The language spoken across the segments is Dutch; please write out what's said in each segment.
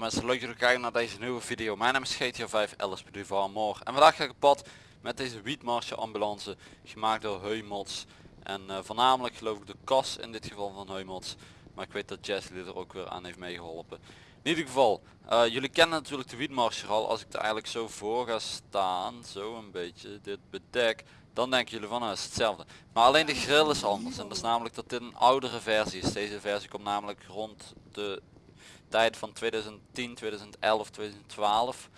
Mensen leuk dat jullie kijken naar deze nieuwe video. Mijn naam is GTA 5 LSP Duval Moor. En vandaag ga ik op pad met deze Wietmarsje ambulance gemaakt door Heumots. En uh, voornamelijk geloof ik de kas in dit geval van Heumots. Maar ik weet dat Jessie er ook weer aan heeft meegeholpen. In ieder geval, uh, jullie kennen natuurlijk de Wietmarsje al. Als ik er eigenlijk zo voor ga staan, zo een beetje, dit bedek. Dan denken jullie van, nou is hetzelfde. Maar alleen de grill is anders. En dat is namelijk dat dit een oudere versie is. Deze versie komt namelijk rond de tijd van 2010, 2011, 2012.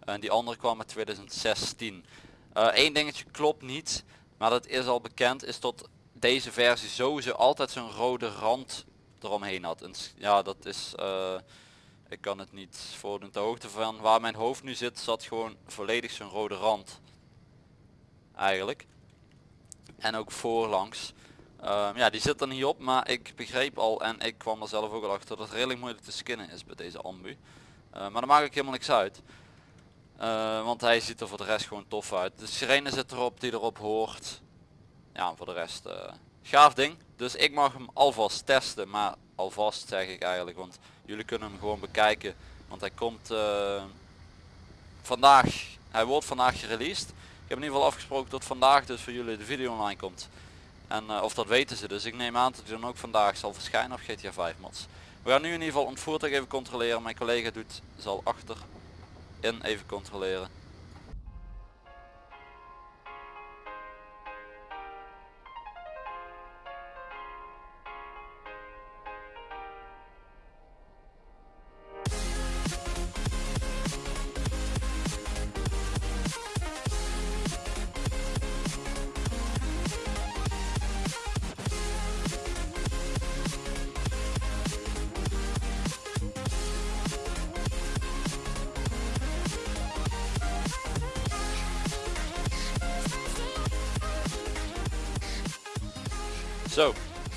En die andere kwam met 2016. Eén dingetje klopt niet, maar dat is al bekend, is dat deze versie sowieso altijd zo'n rode rand eromheen had. En ja, dat is, uh, ik kan het niet voordoen. De hoogte van waar mijn hoofd nu zit, zat gewoon volledig zo'n rode rand. Eigenlijk. En ook voorlangs. Um, ja, die zit er niet op, maar ik begreep al en ik kwam er zelf ook al achter dat het redelijk moeilijk te skinnen is bij deze ambu. Uh, maar dat maakt ook helemaal niks uit. Uh, want hij ziet er voor de rest gewoon tof uit. De sirene zit erop die erop hoort. Ja, voor de rest uh, gaaf ding. Dus ik mag hem alvast testen, maar alvast zeg ik eigenlijk, want jullie kunnen hem gewoon bekijken. Want hij komt vandaag, hij wordt vandaag gereleased. Ik heb in ieder geval afgesproken dat vandaag dus voor jullie de video online komt. En uh, of dat weten ze dus. Ik neem aan dat hij dan ook vandaag zal verschijnen op GTA 5 mods. We gaan nu in ieder geval het voertuig even controleren. Mijn collega doet, zal achter in even controleren.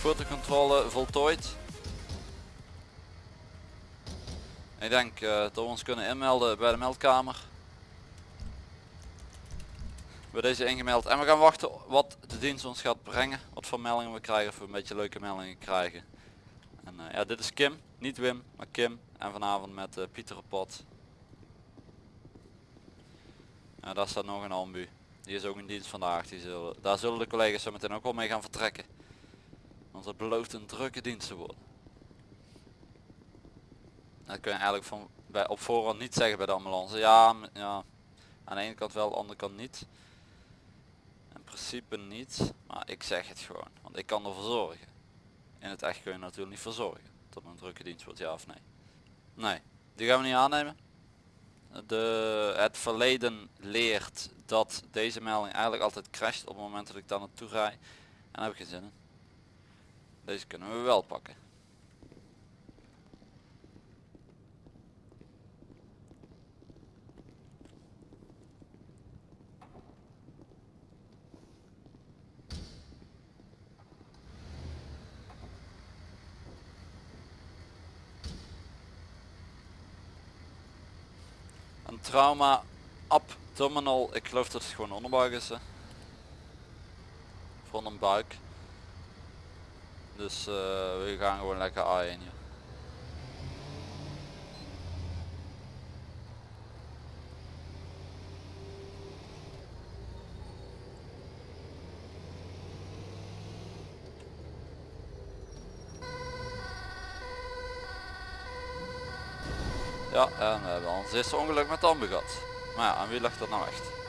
Fotocontrole voltooid. Ik denk uh, dat we ons kunnen inmelden bij de meldkamer. Bij deze ingemeld. En we gaan wachten wat de dienst ons gaat brengen. Wat voor meldingen we krijgen. Of we een beetje leuke meldingen krijgen. En uh, ja, dit is Kim. Niet Wim, maar Kim. En vanavond met uh, Pieter op pad. Ja, daar staat nog een ambu. Die is ook in dienst vandaag. Die zullen, daar zullen de collega's zo meteen ook wel mee gaan vertrekken. Want het belooft een drukke dienst te worden. Dat kun je eigenlijk van, bij, op voorhand niet zeggen bij de ambulance. Ja, ja, aan de ene kant wel, aan de andere kant niet. In principe niet, maar ik zeg het gewoon. Want ik kan ervoor zorgen. In het echt kun je natuurlijk niet voor zorgen. Dat een drukke dienst wordt, ja of nee. Nee, die gaan we niet aannemen. De, het verleden leert dat deze melding eigenlijk altijd crasht op het moment dat ik daar naartoe rij. En daar heb ik geen zin in. Deze kunnen we wel pakken. Een trauma abdominal, ik geloof dat het gewoon onderbuik is. Voor een buik. Dus uh, we gaan gewoon lekker A1 hier. Ja, en we hebben een eerste ongeluk met Ambu gehad. Maar ja, aan wie ligt dat nou echt?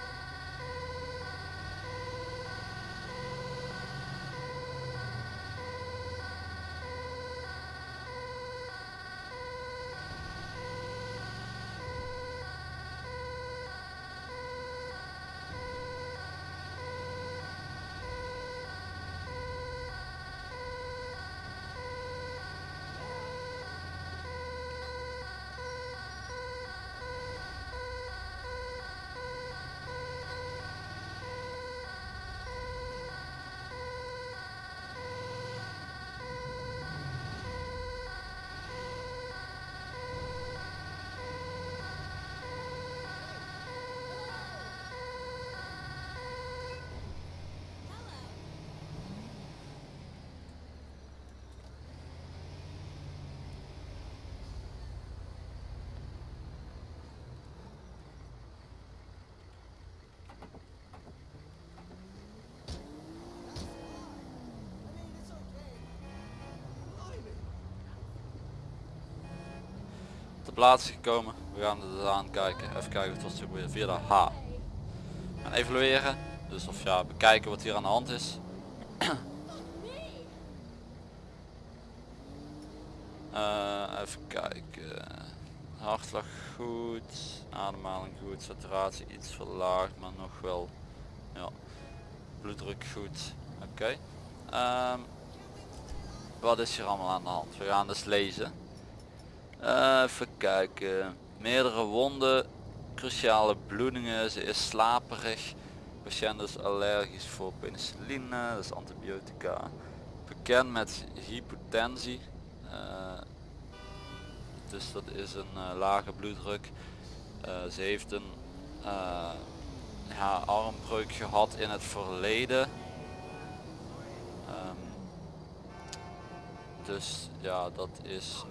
Ter plaatse gekomen. We gaan het aankijken. Even kijken wat het weer via de H. En evalueren. Dus of ja, bekijken wat hier aan de hand is. Uh, even kijken. Hartslag goed. Ademhaling goed. Saturatie iets verlaagd, maar nog wel. Ja. Bloeddruk goed. Oké. Ehm, wat is hier allemaal aan de hand? We gaan dus lezen. Uh, even kijken. Meerdere wonden. Cruciale bloedingen. Ze is slaperig. Patiënt is allergisch voor penicilline. Is antibiotica. Bekend met hypotensie. Uh, dus dat is een uh, lage bloeddruk. Uh, ze heeft een ja, armbreuk gehad in het verleden. Um, dus ja, dat is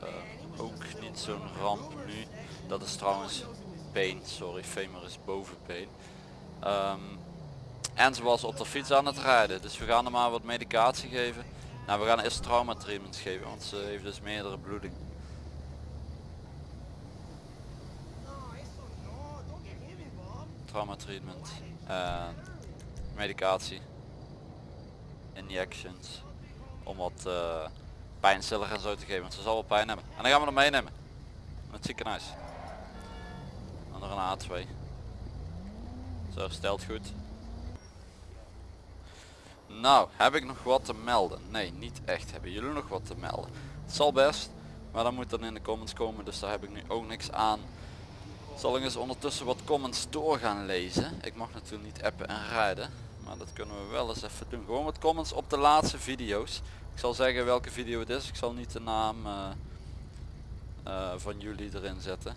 ook niet zo'n ramp nu. Dat is trouwens been, sorry, femur is bovenbeen. Um, en ze was op de fiets aan het rijden, dus we gaan er maar wat medicatie geven. Nou, we gaan eerst trauma treatment geven, want ze heeft dus meerdere bloeding. Trauma treatment. En medicatie. Injections. Om wat uh, pijnstiller en zo te geven, want ze zal wel pijn hebben. En dan gaan we hem meenemen. Naar het ziekenhuis. En een A2. Zo, stelt goed. Nou, heb ik nog wat te melden? Nee, niet echt. Hebben jullie nog wat te melden? Het zal best, maar dan moet dan in de comments komen, dus daar heb ik nu ook niks aan. Zal ik eens ondertussen wat comments door gaan lezen. Ik mag natuurlijk niet appen en rijden, maar dat kunnen we wel eens even doen. Gewoon wat comments op de laatste video's. Ik zal zeggen welke video het is. Ik zal niet de naam uh, uh, van jullie erin zetten.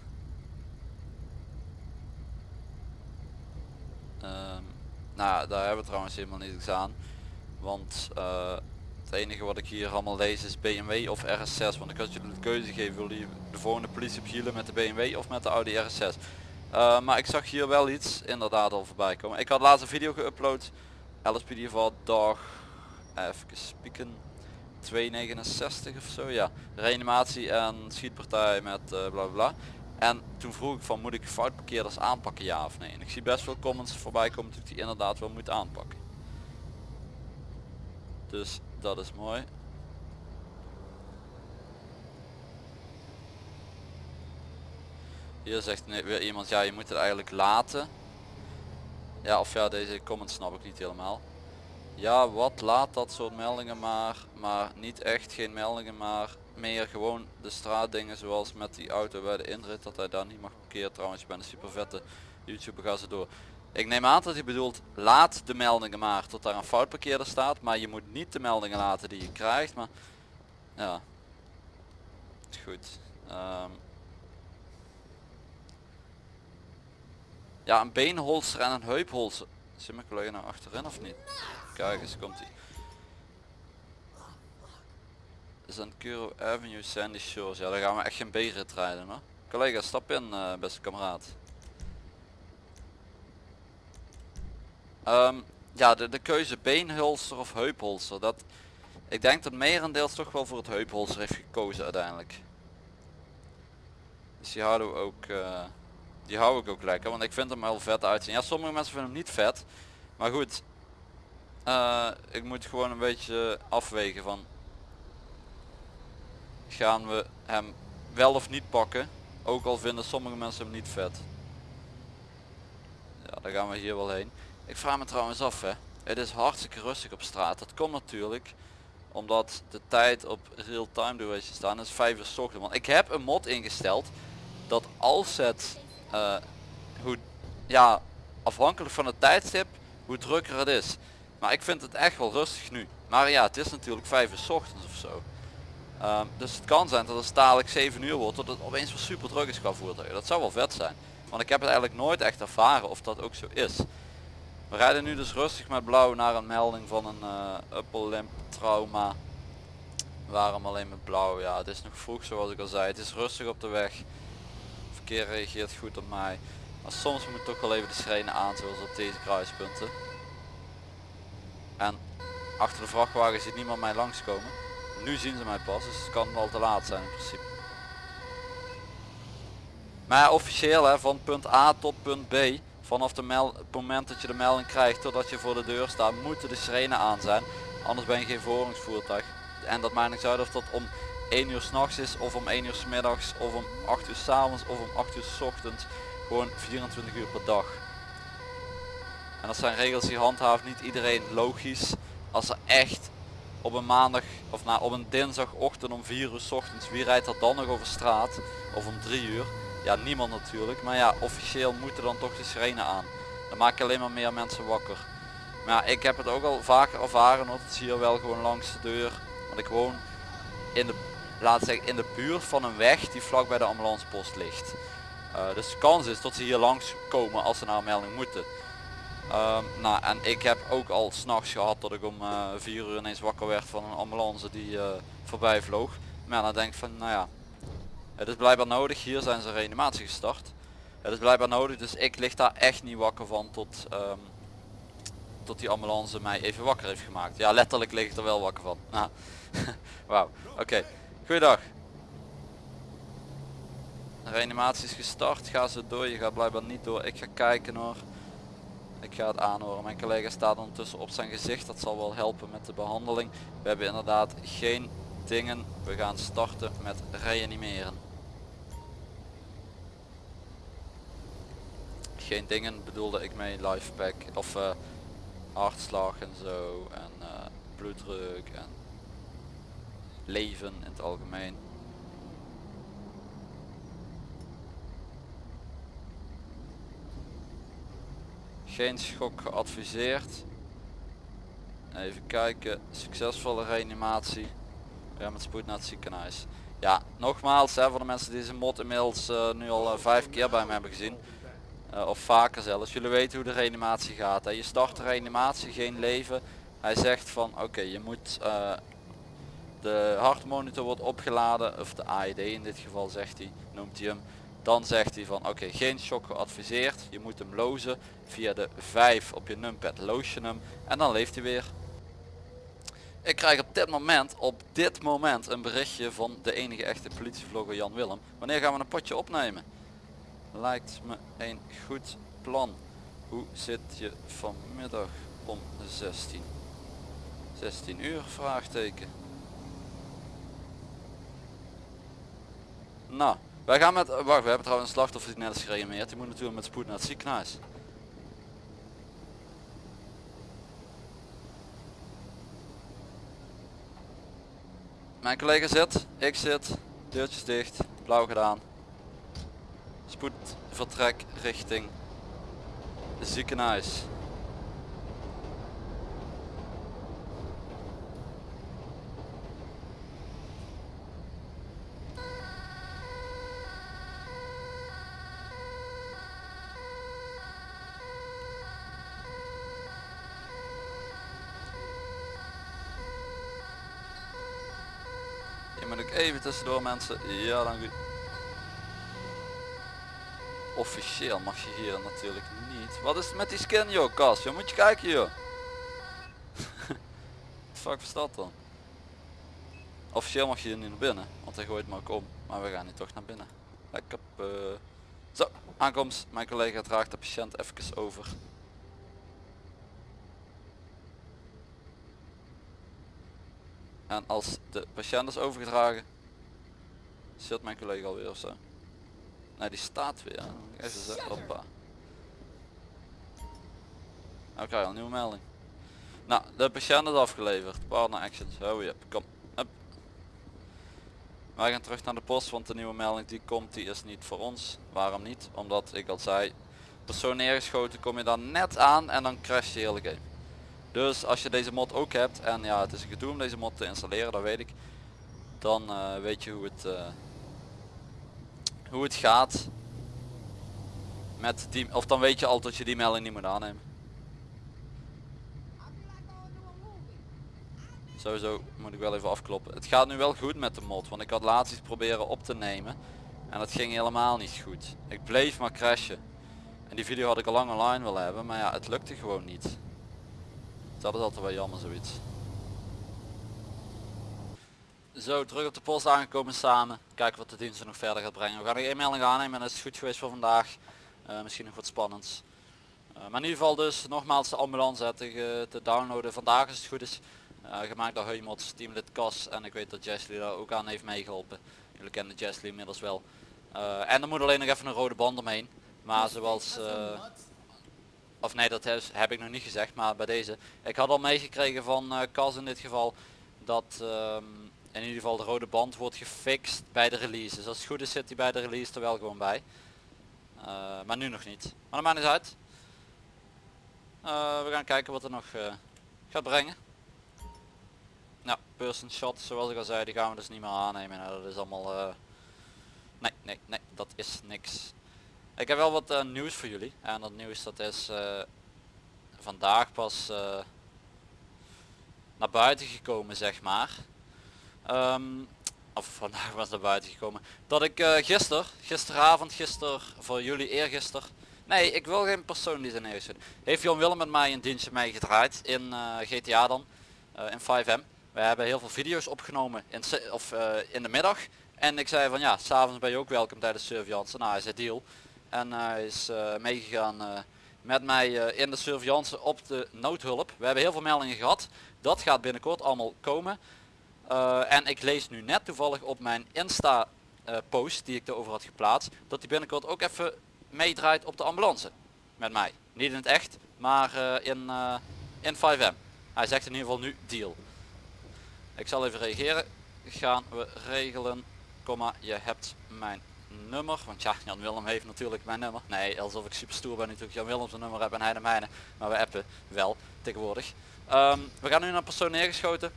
Um, nou, daar hebben we trouwens helemaal niets aan. Want uh, het enige wat ik hier allemaal lees is BMW of RS6. Want ik had jullie de keuze gegeven, wil je de volgende politie op met de BMW of met de Audi RS6. Eh, maar ik zag hier wel iets inderdaad al voorbij komen. Ik had laatst een video geüpload. LSPD van dag, even spieken, 269 of zo. Ja, reanimatie en schietpartij met uh, bla bla. En toen vroeg ik van moet ik foutparkeerders aanpakken ja of nee. En ik zie best veel comments voorbij komen dat ik die inderdaad wel moet aanpakken. Dus dat is mooi. Hier zegt weer iemand, ja je moet het eigenlijk laten. Ja of ja deze comment snap ik niet helemaal. Ja wat laat dat soort meldingen maar, maar niet echt geen meldingen maar meer gewoon de straatdingen zoals met die auto bij de inrit dat hij daar niet mag parkeren trouwens je bent een super vette youtuber ga ze door. Ik neem aan dat hij bedoelt laat de meldingen maar tot daar een fout parkeerder staat. Maar je moet niet de meldingen laten die je krijgt. Maar ja. Goed. Um, ja, een beenholster en een heupholster. Zit mijn collega nou achterin of niet? Kijk eens, komt hij. Is aan Kuro Avenue Sandy Shores. Ja, daar gaan we echt geen B-rit rijden hoor. Collega, stap in uh, beste kameraad. Um, ja, de, de keuze beenhulster of heupholster. Dat, ik denk dat merendeels toch wel voor het heupholster heeft gekozen uiteindelijk. Dus die houden we ook, uh, die hou ik ook lekker, want ik vind hem wel vet uitzien. Ja, sommige mensen vinden hem niet vet, maar goed. Uh, ik moet gewoon een beetje afwegen van, gaan we hem wel of niet pakken, ook al vinden sommige mensen hem niet vet. Ja, daar gaan we hier wel heen. Ik vraag me trouwens af hè. Het is hartstikke rustig op straat. Dat komt natuurlijk omdat de tijd op real time duration staan is 5 uur s ochtend. Want ik heb een mod ingesteld dat als het uh, hoe ja afhankelijk van het tijdstip hoe drukker het is. Maar ik vind het echt wel rustig nu. Maar ja, het is natuurlijk 5 uur s ochtends of zo. Um, dus het kan zijn dat het dadelijk 7 uur wordt dat het opeens wel super druk is qua voertuigen. Dat zou wel vet zijn. Want ik heb het eigenlijk nooit echt ervaren of dat ook zo is. We rijden nu dus rustig met blauw naar een melding van een uh, upper limb trauma. Waarom alleen met blauw? Ja, het is nog vroeg zoals ik al zei. Het is rustig op de weg. Verkeer reageert goed op mij. Maar soms moet toch wel even de sirene aan zoals op deze kruispunten. En achter de vrachtwagen ziet niemand mij langskomen. Nu zien ze mij pas, dus het kan wel te laat zijn in principe. Maar officieel hè, van punt A tot punt B, vanaf de het moment dat je de melding krijgt totdat je voor de deur staat, moeten de sirene aan zijn. Anders ben je geen verhoringsvoertuig. En dat maakt niet uit of dat om 1 uur s'nachts is of om 1 uur s middags of om 8 uur s avonds of om 8 uur s ochtends. Gewoon 24 uur per dag. En dat zijn regels die handhaaft niet iedereen logisch. Als er echt op een maandag of nou op een dinsdagochtend om 4 uur s ochtends, wie rijdt er dan nog over straat? Of om 3 uur? Ja, niemand natuurlijk. Maar ja, officieel moeten dan toch de sirene aan. Dan maak je alleen maar meer mensen wakker. Maar ja, ik heb het ook al vaker ervaren, want het zie je wel gewoon langs de deur. Want ik woon in de, laat zeggen, in de buurt van een weg die vlak bij de ambulancepost ligt. Uh, dus de kans is dat ze hier langs komen als ze naar een melding moeten. Um, nou, en ik heb ook al s'nachts gehad dat ik om uh, 4 uur ineens wakker werd van een ambulance die uh, voorbij vloog. Maar dan denk ik van, nou ja, het is blijkbaar nodig. Hier zijn ze reanimatie gestart. Het is blijkbaar nodig, dus ik lig daar echt niet wakker van tot, um, tot die ambulance mij even wakker heeft gemaakt. Ja, letterlijk lig ik er wel wakker van. Nou, Wauw, oké. Goeiedag. Reanimatie is gestart. Ga ze door. Je gaat blijkbaar niet door. Ik ga kijken hoor. Ik ga het aanhoren. Mijn collega staat ondertussen op zijn gezicht. Dat zal wel helpen met de behandeling. We hebben inderdaad geen dingen. We gaan starten met reanimeren. Geen dingen bedoelde ik mee lifepack of uh, hartslag en zo en uh, bloeddruk en leven in het algemeen. Geen schok geadviseerd. Even kijken, succesvolle reanimatie. Ja, met spoed naar het ziekenhuis. Ja, nogmaals, hè, voor de mensen die deze mod inmiddels uh, nu al uh, vijf keer bij me hebben gezien. Uh, of vaker zelfs. Jullie weten hoe de reanimatie gaat. Hè. Je start de reanimatie, geen leven. Hij zegt van oké, je moet de hartmonitor wordt opgeladen, of de AED in dit geval zegt hij, noemt hij hem. Dan zegt hij van oké, geen shock geadviseerd. Je moet hem lozen via de 5 op je numpad. Je hem en dan leeft hij weer. Ik krijg op dit moment, op dit moment een berichtje van de enige echte politievlogger Jan Willem. Wanneer gaan we een potje opnemen? Lijkt me een goed plan. Hoe zit je vanmiddag om 16? 16 uur? Vraagteken. Nou, wij gaan met... Wacht, we hebben trouwens een slachtoffer die net is gereanimeerd. Die moet natuurlijk met spoed naar het ziekenhuis. Mijn collega zit, ik zit, deurtjes dicht, blauw gedaan. Spoed vertrek richting ziekenhuis. moet ik even tussendoor mensen. Ja, dank u. Officieel mag je hier natuurlijk niet. Wat is met die skin joh, Kas? Je moet je kijken joh. Fuck is dat dan? Officieel mag je hier niet naar binnen, want hij gooit me ook om. Maar we gaan nu toch naar binnen. Lekker. Uh... Zo, aankomst. Mijn collega draagt de patiënt even over. En als de patiënt is overgedragen, zit mijn collega alweer of zo. Nee, die staat weer. Even hoppa. Oké, een nieuwe melding. Nou, de patiënt is afgeleverd. Partner actions. Oh ja, kom. Up. Wij gaan terug naar de post, want de nieuwe melding die komt, die is niet voor ons. Waarom niet? Omdat ik al zei, persoon neergeschoten kom je dan net aan en dan crash je hele game. Dus als je deze mod ook hebt en ja het is een gedoe om deze mod te installeren, dat weet ik. Dan uh, weet je hoe het, uh, hoe het gaat. Met die, of dan weet je al dat je die melding niet moet aannemen. Sowieso moet ik wel even afkloppen. Het gaat nu wel goed met de mod, want ik had laatst iets proberen op te nemen. En dat ging helemaal niet goed. Ik bleef maar crashen. En die video had ik al lang online willen hebben, maar ja, het lukte gewoon niet. Dat is altijd wel jammer zoiets. Zo, terug op de post aangekomen samen. Kijken wat de dienst nog verder gaat brengen. We gaan nog één melding aannemen en dat is goed geweest voor vandaag. Uh, misschien nog wat spannends. Uh, maar in ieder geval dus nogmaals de ambulance te, te, downloaden. Vandaag is het goed is. Uh, gemaakt door Heumots, teamlid Cas en ik weet dat Jesly daar ook aan heeft meegeholpen. Jullie kennen Jesly inmiddels wel. en er moet alleen nog even een rode band omheen. Maar zoals... of nee, dat is, heb ik nog niet gezegd, maar bij deze. Ik had al meegekregen van Cas in dit geval dat... Um, in ieder geval de rode band wordt gefixt bij de release. Dus als het goed is zit hij bij de release er wel gewoon bij. Uh, maar nu nog niet. Maar dat maakt niet uit. Uh, we gaan kijken wat er nog uh, gaat brengen. Nou, person shot zoals ik al zei, die gaan we dus niet meer aannemen. Nou, dat is allemaal... Nee, nee, nee, dat is niks. Ik heb wel wat nieuws voor jullie. En dat nieuws dat is vandaag pas naar buiten gekomen zeg maar. Um, of vandaag was naar buiten gekomen. Dat ik uh, gisteren, gisteravond, gisteren, voor jullie eergisteren. Nee, ik wil geen persoon die zijn neergezet. Heeft Jan Willem met mij een dienstje mee gedraaid in eh, GTA dan. Uh, in 5M. We hebben heel veel video's opgenomen in, of, in de middag. En ik zei van ja, s'avonds ben je ook welkom tijdens surveillance. Nou, hij zei deal. En hij is meegegaan met mij in de surveillance op de noodhulp. We hebben heel veel meldingen gehad. Dat gaat binnenkort allemaal komen. Uh, en ik lees nu net toevallig op mijn Insta uh, post die ik erover had geplaatst. Dat hij binnenkort ook even meedraait op de ambulance. Met mij. Niet in het echt, maar uh, in, in 5M. Hij zegt in ieder geval nu deal. Ik zal even reageren. Gaan we regelen. Komma, je hebt mijn nummer. Want ja, Jan Willem heeft natuurlijk mijn nummer. Nee, alsof ik super stoer ben natuurlijk Jan Willem zijn nummer heb en hij de mijne. Maar we appen wel tegenwoordig. Um, we gaan nu naar persoon neergeschoten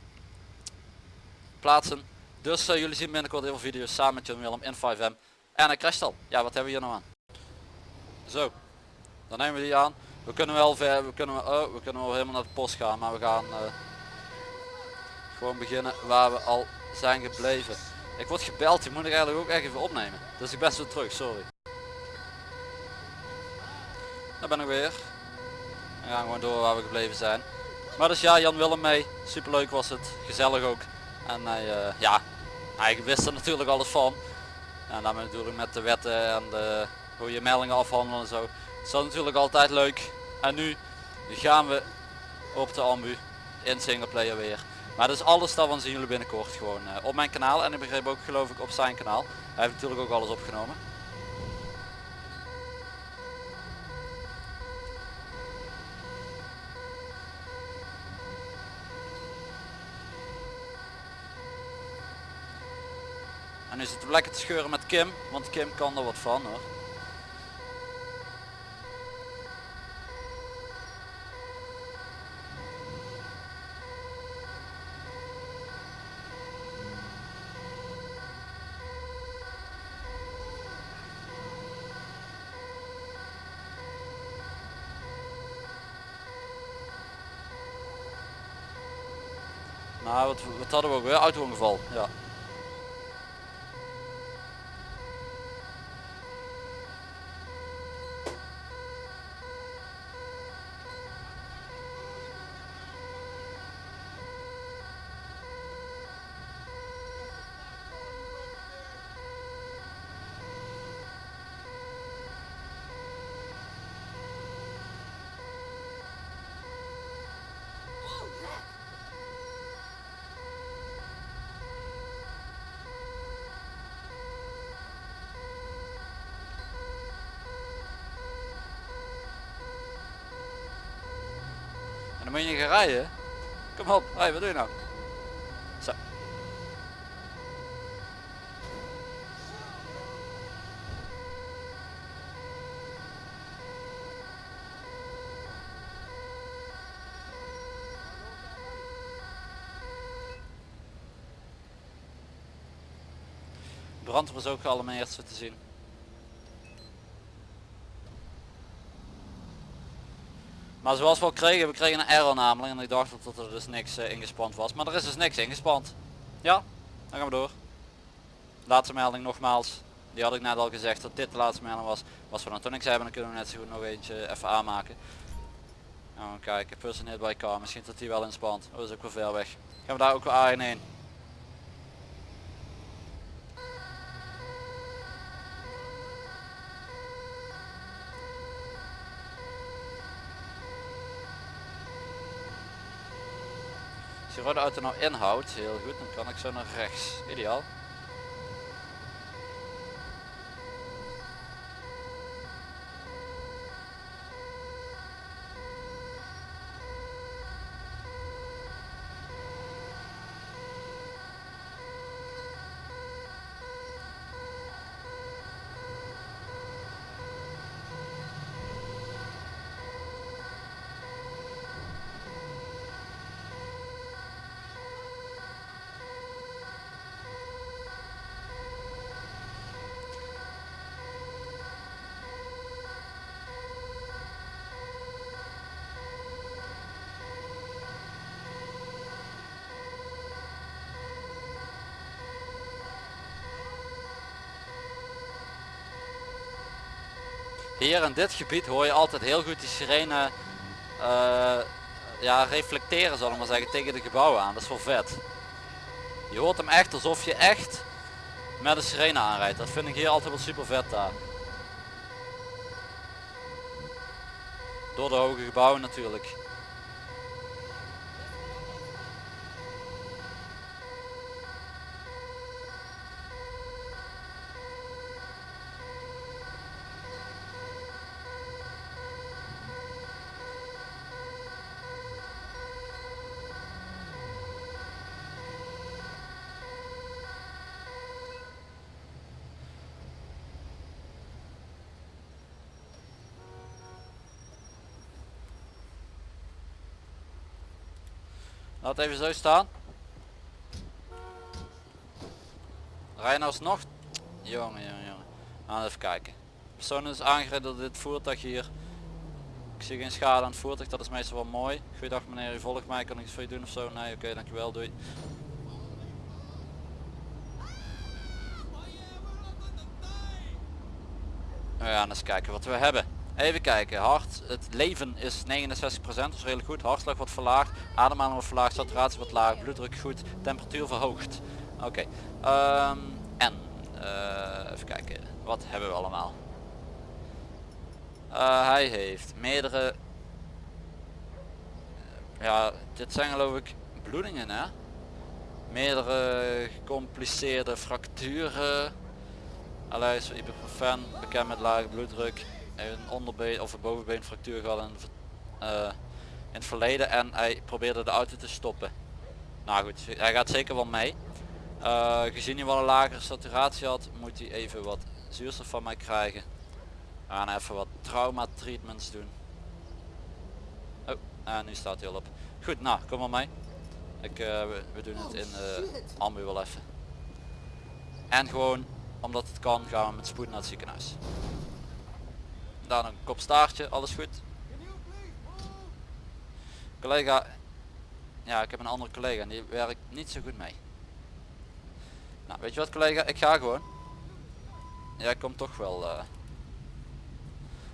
plaatsen. Dus uh, jullie zien binnenkort heel veel video's samen met John Willem in 5M. En hij crasht al. Ja, wat hebben we hier nou aan? Zo. Dan nemen we die aan. We kunnen wel ver, we kunnen, oh, we kunnen wel helemaal naar de post gaan, maar we gaan uh, gewoon beginnen waar we al zijn gebleven. Ik word gebeld, die moet ik eigenlijk ook echt even opnemen. Dus ik ben zo terug, sorry. Daar ben ik weer. We gaan gewoon door waar we gebleven zijn. Maar dus ja, Jan Willem mee. Superleuk was het. Gezellig ook. En hij, uh, ja, hij wist er natuurlijk alles van. En daarmee natuurlijk met de wetten en de, hoe je meldingen afhandelen en zo. is natuurlijk altijd leuk. En nu gaan we op de ambu in singleplayer weer. Maar dus alles daarvan zien jullie binnenkort gewoon uh, op mijn kanaal. En ik begreep ook geloof ik op zijn kanaal. Hij heeft natuurlijk ook alles opgenomen. En nu zitten we lekker te scheuren met Kim, want Kim kan er wat van hoor. Nou, wat, wat hadden we ook weer? Auto-ongeval, ja. Dan moet je gaan rijden. Kom op, hey, wat doe je nou? Zo. Brand was ook allemaal eerst te zien. Maar zoals we al kregen, we kregen een error namelijk en ik dacht dat er dus niks uh, was. Maar er is dus niks ingespand. Ja, dan gaan we door. Laatste melding nogmaals. Die had ik net al gezegd dat dit de laatste melding was. Was we dan toen niks hebben, dan kunnen we net zo goed nog eentje even aanmaken. Gaan we kijken, personeel bij car, misschien dat die wel inspant. Oh, is ook wel ver weg. Gaan we daar ook wel A1 heen. Rode auto nou inhoudt, heel goed, dan kan ik zo naar rechts. Ideaal. Hier in dit gebied hoor je altijd heel goed die sirene uh, ja, reflecteren zal ik maar zeggen tegen de gebouwen aan. Dat is wel vet. Je hoort hem echt alsof je echt met een sirene aanrijdt. Dat vind ik hier altijd wel super vet daar. Door de hoge gebouwen natuurlijk. Laat even zo staan. Rij nou alsnog. Jongen, jongen, jongen. Nou, even kijken. Persoon is aangereden door dit voertuig hier. Ik zie geen schade aan het voertuig, dat is meestal wel mooi. Goeiedag meneer, u volgt mij, kan ik iets voor je doen of zo? Nee, oké, dankjewel, doei. We gaan eens kijken wat we hebben. Even kijken, hart, het leven is 69%, dat is redelijk goed. Hartslag wordt verlaagd, ademhaling wordt verlaagd, saturatie wordt laag, bloeddruk goed, temperatuur verhoogd. Oké, ehm, en uh, even kijken, wat hebben we allemaal? Uh, hij heeft meerdere, ja, dit zijn geloof ik bloedingen hè? Meerdere gecompliceerde fracturen. Aleis ibuprofen, bekend met lage bloeddruk een onderbeen of een bovenbeenfractuur gehad in, uh, in het verleden en hij probeerde de auto te stoppen. Nou goed, hij gaat zeker wel mee. Uh, gezien hij wel een lagere saturatie had, moet hij even wat zuurstof van mij krijgen. We gaan even wat trauma treatments doen. Oh, en nu staat hij al op. Goed, nou, kom maar mee. Ik, uh, we, we, doen het in uh, ambu wel even. En gewoon, omdat het kan, gaan we met spoed naar het ziekenhuis. Daar een kop staartje, alles goed. Collega, ja ik heb een andere collega en die werkt niet zo goed mee. Nou weet je wat collega, ik ga gewoon. Jij komt toch wel uh,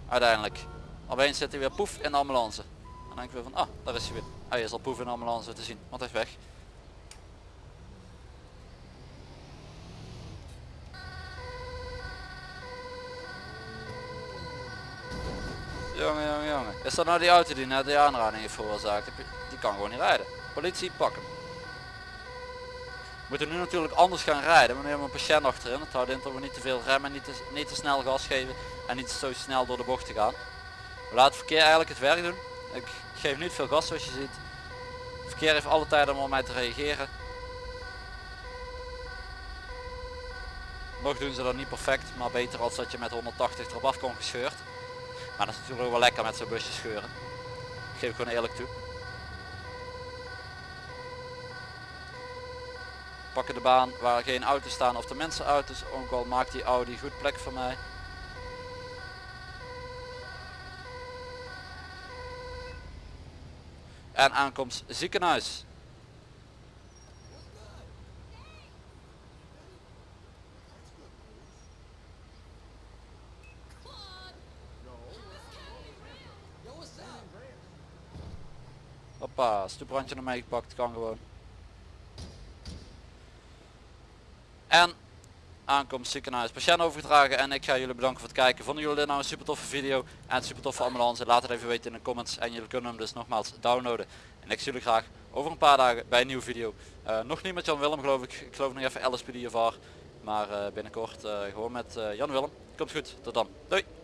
uiteindelijk. Opeens zit hij weer poef in de ambulance. En dan denk ik weer van, ah daar is hij weer. Hij is al poef in de ambulance te zien, want hij is weg. Jongen, jongen, jongen. Is dat nou die auto die net de aanrijding heeft veroorzaakt? Die kan gewoon niet rijden. Politie, pak hem. We moeten nu natuurlijk anders gaan rijden. We nemen een patiënt achterin. Het houdt in dat we niet te veel remmen, niet te, niet te snel gas geven en niet zo snel door de bocht te gaan. We laten het verkeer eigenlijk het werk doen. Ik geef niet veel gas zoals je ziet. Het verkeer heeft alle tijd om op mij te reageren. Nog doen ze dat niet perfect, maar beter als dat je met 180 erop af kon gescheurd. Maar dat is natuurlijk wel lekker met zo'n busje scheuren. geef ik gewoon eerlijk toe. Pakken de baan waar geen auto's staan of de mensen auto's. Ook al maakt die Audi goed plek voor mij. En aankomst ziekenhuis. Hoppa, stoeprandje naar gepakt, kan gewoon. En aankomst ziekenhuis patiënt overgedragen en ik ga jullie bedanken voor het kijken. Vonden jullie dit nou een super toffe video en super toffe ambulance? Laat het even weten in de comments en jullie kunnen hem dus nogmaals downloaden En ik zie jullie graag over een paar dagen bij een nieuwe video. Eh, nog niet met Jan Willem geloof ik. Ik geloof nog even LSPD of Maar eh, binnenkort gewoon met Jan Willem. Komt goed. Tot dan. Doei.